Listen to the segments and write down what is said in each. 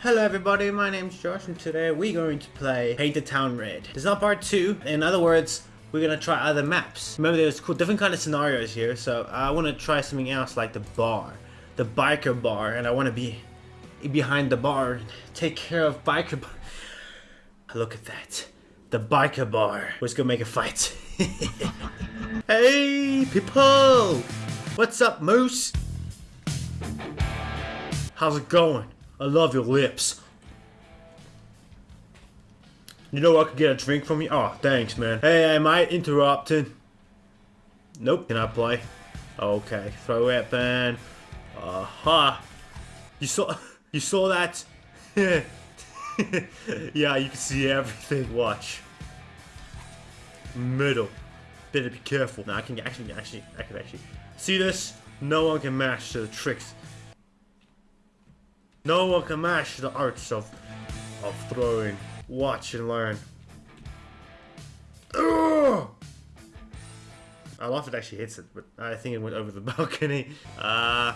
Hello everybody, my name's Josh and today we're going to play Paint the Town Red. This is not part 2, in other words, we're gonna try other maps. Remember there's cool, different kind of scenarios here, so I want to try something else like the bar. The biker bar, and I want to be behind the bar, take care of biker bar. Look at that. The biker bar. Let's go make a fight. hey people! What's up Moose? How's it going? I love your lips. You know I could get a drink from you? Oh, thanks, man. Hey, am I interrupting? Nope. Can I play? Okay. Throw weapon. Aha. Uh -huh. You saw you saw that? yeah, you can see everything. Watch. Middle. Better be careful. Now I can actually actually I can actually see this? No one can match the tricks no one can match the arts of, of throwing. Watch and learn. Ugh! I love it actually hits it, but I think it went over the balcony. Uh,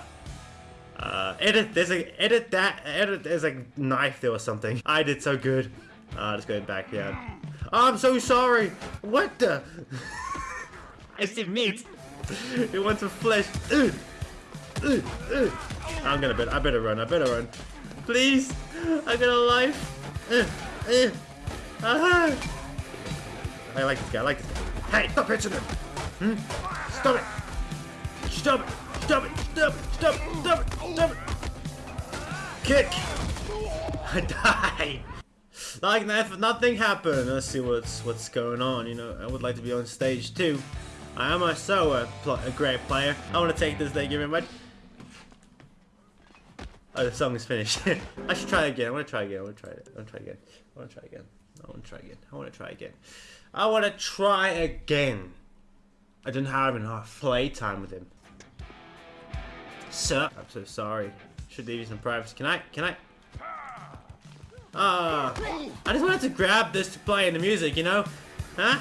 uh, edit, there's a, edit that, edit, there's a knife there or something. I did so good. Uh, just going back, yeah. Oh, I'm so sorry. What the? I see meat. it wants some flesh. Ugh. I'm gonna bet. I better run. I better run. Please, I got a life. Uh, uh, uh I like this guy. I like this guy. Hey, stop hitching him. Hmm? Stop it. Stop it. Stop it. Stop it. Stop it. Stop it. Stop it. Kick. I died. Like nothing happened. Let's see what's what's going on. You know, I would like to be on stage too. I am also a, a great player. I want to take this. Thank you very much. Oh, the song is finished. I should try again. I want to try again. I want to try it. I want to try again. I want to try again. I want to try again. I want to try again. I want to try again. I didn't have enough playtime with him. Sir, I'm so sorry. Should leave you some privacy. Can I? Can I? Ah, I just wanted to grab this to play in the music, you know? Huh?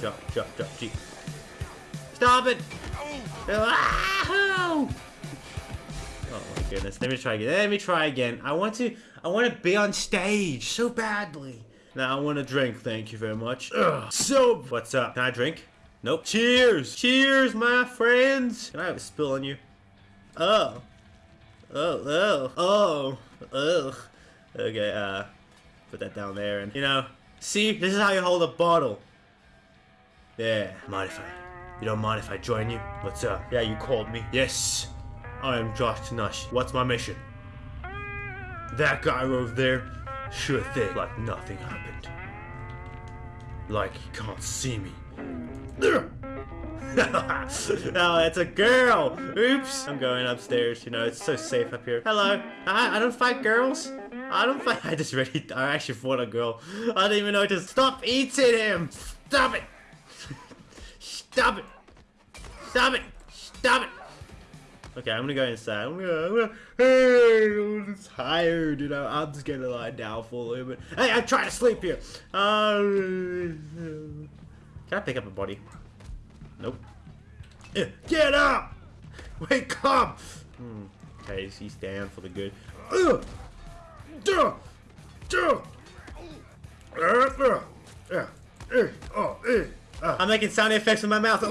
Drop, drop, drop, G. Stop it! Oh goodness. Let me try again. Let me try again. I want to I want to be on stage so badly. Now I want to drink. Thank you very much. Ugh. So, what's up? Can I drink? Nope. Cheers. Cheers, my friends. Can I have a spill on you? Oh. Oh, oh, oh, ugh. Okay, uh, put that down there and, you know, see, this is how you hold a bottle. Yeah, mind if I, you don't mind if I join you? What's up? Yeah, you called me. Yes. I am Josh Tanashi. What's my mission? That guy over there sure thing, like nothing happened. Like he can't see me. oh, it's a girl! Oops! I'm going upstairs, you know, it's so safe up here. Hello! I, I don't fight girls! I don't fight- I just really- I actually fought a girl. I didn't even know to stop eating him! Stop it! Stop it! Stop it! Stop it! Okay, I'm gonna go inside. I'm gonna, I'm gonna hey, I'm tired, you know. I'm just gonna lie down for a little bit. Hey, I'm trying to sleep here. Uh, can I pick up a body? Nope. Eh, get up! Wake up! Hmm. Okay, he's down for the good. Uh, duh, duh. Uh, uh, uh, I'm making sound effects with my mouth.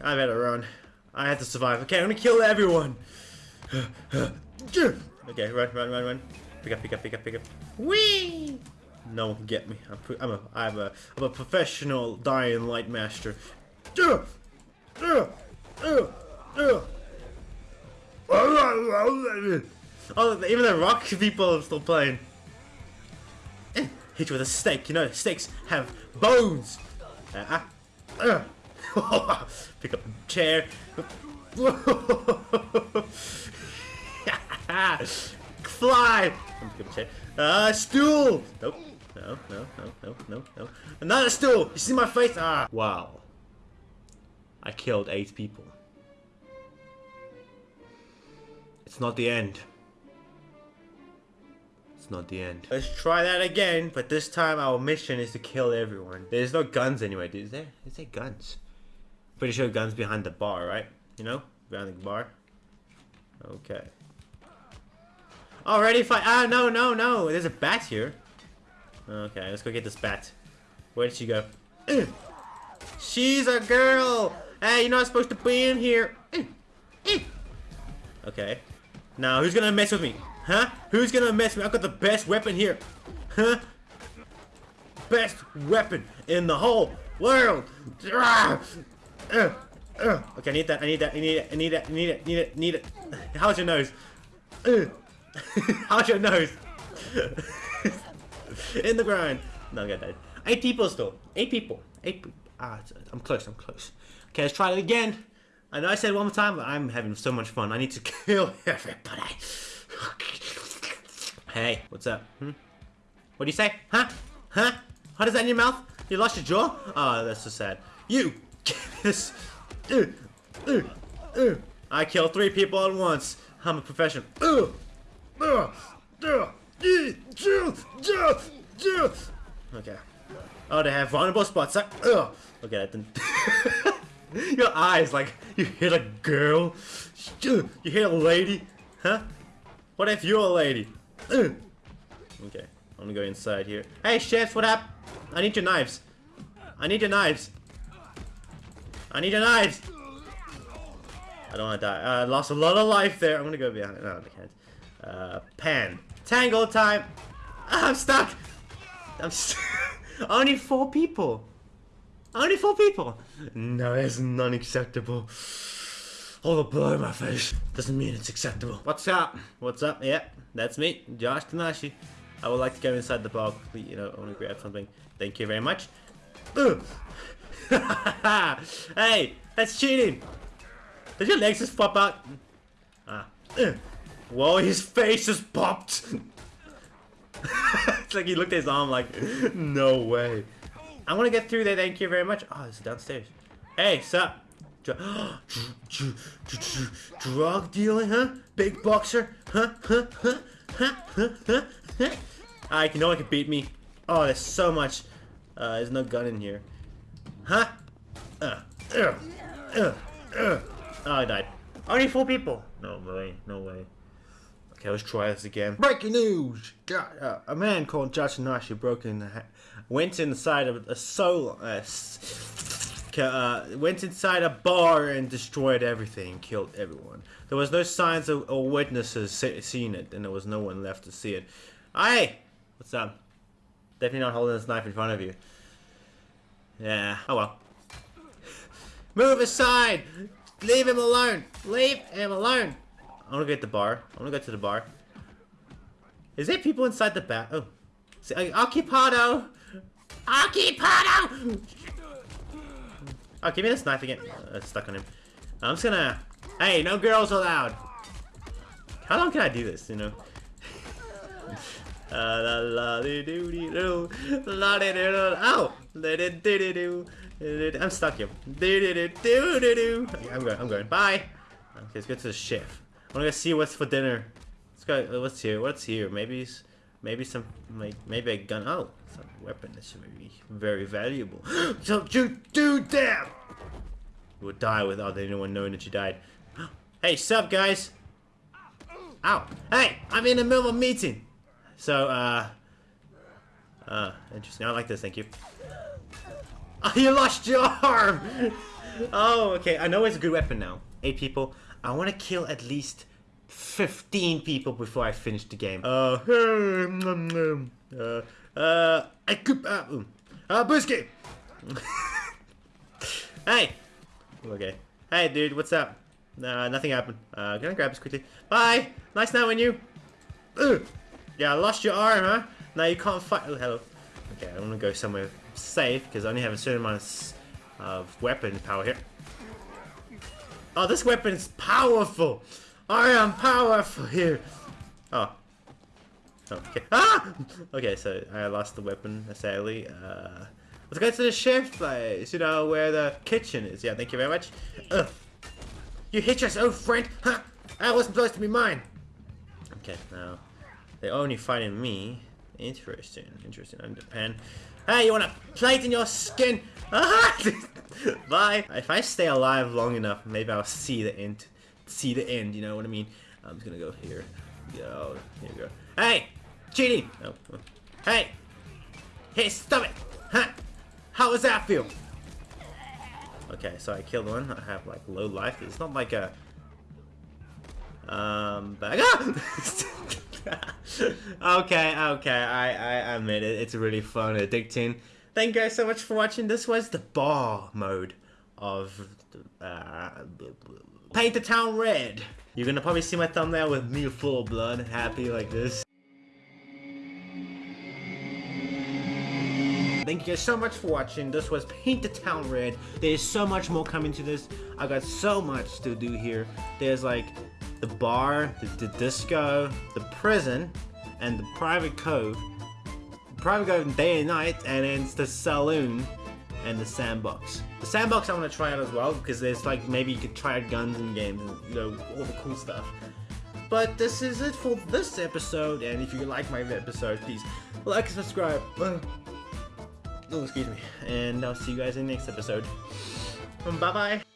I better run. I have to survive. Okay, I'm gonna kill everyone. okay, run, run, run, run. Pick up, pick up, pick up, pick up. Whee! No one can get me. I'm, I'm a, I'm a, I'm a professional dying light master. Oh, even the rock people are still playing. Hit you with a stake. You know, stakes have bones. Uh, uh, Pick up a chair. Fly! Pick up a. Uh, stool! Nope. No, no, no, no, no, no. Another stool! You see my face? Ah! Wow. I killed eight people. It's not the end. It's not the end. Let's try that again, but this time our mission is to kill everyone. There's no guns anyway, is there? Is there guns? Pretty sure guns behind the bar, right? You know? Behind the bar? Okay. Already fight. Ah, no, no, no. There's a bat here. Okay, let's go get this bat. Where did she go? She's a girl. Hey, you're not supposed to be in here. Okay. Now, who's gonna mess with me? Huh? Who's gonna mess with me? I've got the best weapon here. Huh? Best weapon in the whole world. Ah! Uh, uh. Okay, I need that. I need that. I need it. I need it. I need it. I Need it. I Need it. How's your nose? Uh. How's your nose? in the ground. No, I got that. Eight people still. Eight people. Eight. People. Ah, I'm close. I'm close. Okay, let's try it again. I know I said one more time, but I'm having so much fun. I need to kill everybody. hey, what's up? Hmm? What do you say? Huh? Huh? How does that in your mouth? You lost your jaw? Oh, that's so sad. You! This. Uh, uh, uh. I kill three people at once. I'm a professional. Okay. Oh, they have vulnerable spots. Okay, that didn't. Your eyes, like, you hit a girl. You hit a lady. Huh? What if you're a lady? Okay, I'm gonna go inside here. Hey, chef, what up? I need your knives. I need your knives. I need a knife! I don't want to die. I uh, lost a lot of life there. I'm gonna go behind. No, I can't. Uh, pan. Tangle time. I'm stuck. I'm st only four people. Only four people. No, it's unacceptable. All the blood in my face doesn't mean it's acceptable. What's up? What's up? Yeah, that's me, Josh Tanashi. I would like to go inside the bar quickly. You know, I want to grab something. Thank you very much. hey, that's cheating. Did your legs just pop out? Ah. Whoa, his face just popped. it's like he looked at his arm like, no way. I want to get through there, thank you very much. Oh, it's downstairs. Hey, sup? Drug dealing, huh? Big boxer, huh? Huh? Huh? Huh? Huh? Huh? huh? I can no one can beat me. Oh, there's so much. Uh, there's no gun in here. Huh? Uh, uh, uh, uh. Oh, I died. Only four people. No way. No way. Okay, let's try this again. Breaking news! Uh, a man called Josh Nashi broke in, went inside of a soul, uh, uh, went inside a bar and destroyed everything, killed everyone. There was no signs of, or witnesses seeing it, and there was no one left to see it. Hey, what's up? Definitely not holding this knife in front of you. Yeah. Oh well. Move aside! Leave him alone! Leave him alone! I wanna get the bar. I wanna go to the bar. Is there people inside the back? Oh. See, Occupado! Occupado! Oh, give me this knife again. Oh, it's stuck on him. I'm just gonna... Hey, no girls allowed! How long can I do this, you know? Uh, la la oh I'm stuck here. I'm going. I'm going. Bye. Okay, let's go to the chef. I wanna see what's for dinner. Let's go. What's here? What's here? Maybe, maybe some, maybe a gun. Oh, some weapon. This should be very valuable. Don't you do that! You would die without anyone knowing that you died. Hey, sup, guys? Ow! Hey, I'm in the middle of a meeting. So, uh, uh, interesting. I like this. Thank you. Oh, you lost your arm! oh, okay. I know it's a good weapon now. Eight people. I want to kill at least 15 people before I finish the game. Uh, uh, uh, I could, uh, uh, Busky! hey! Okay. Hey, dude, what's up? Uh, nothing happened. Uh, can I grab this quickly? Bye! Nice knowing you! Ugh. Yeah, I lost your arm, huh? Now you can't fight- oh, hello. Okay, I'm gonna go somewhere safe, because I only have a certain amount of, weapon power here. Oh, this weapon is powerful! I am powerful here! Oh. Okay. Ah! Okay, so I lost the weapon, sadly. Uh, let's go to the chef place, you know, where the kitchen is. Yeah, thank you very much. Ugh. You hit your own friend? Huh? That wasn't supposed to be mine! Okay, now. They're only fighting me. Interesting, interesting. I'm. Hey, you want a plate in your skin? Bye. If I stay alive long enough, maybe I'll see the end. See the end, you know what I mean? I'm just gonna go here. go. Here we go. Hey! Cheating! Oh. Hey! Hey, stop it! Huh? How does that feel? Okay, so I killed one. I have like low life. It's not like a um back okay, okay, I, I admit it. It's really fun, addicting. Thank you guys so much for watching. This was the bar mode of uh, Paint the Town Red. You're gonna probably see my thumbnail with me full of blood, happy like this. Thank you guys so much for watching. This was Paint the Town Red. There's so much more coming to this. I got so much to do here. There's like the bar, the, the disco, the prison, and the private cove. Private cove day and night, and then it's the saloon and the sandbox. The sandbox I want to try out as well because there's like maybe you could try out guns in games and you know all the cool stuff. But this is it for this episode, and if you like my episode, please like and subscribe. Oh, excuse me. And I'll see you guys in the next episode. Bye bye.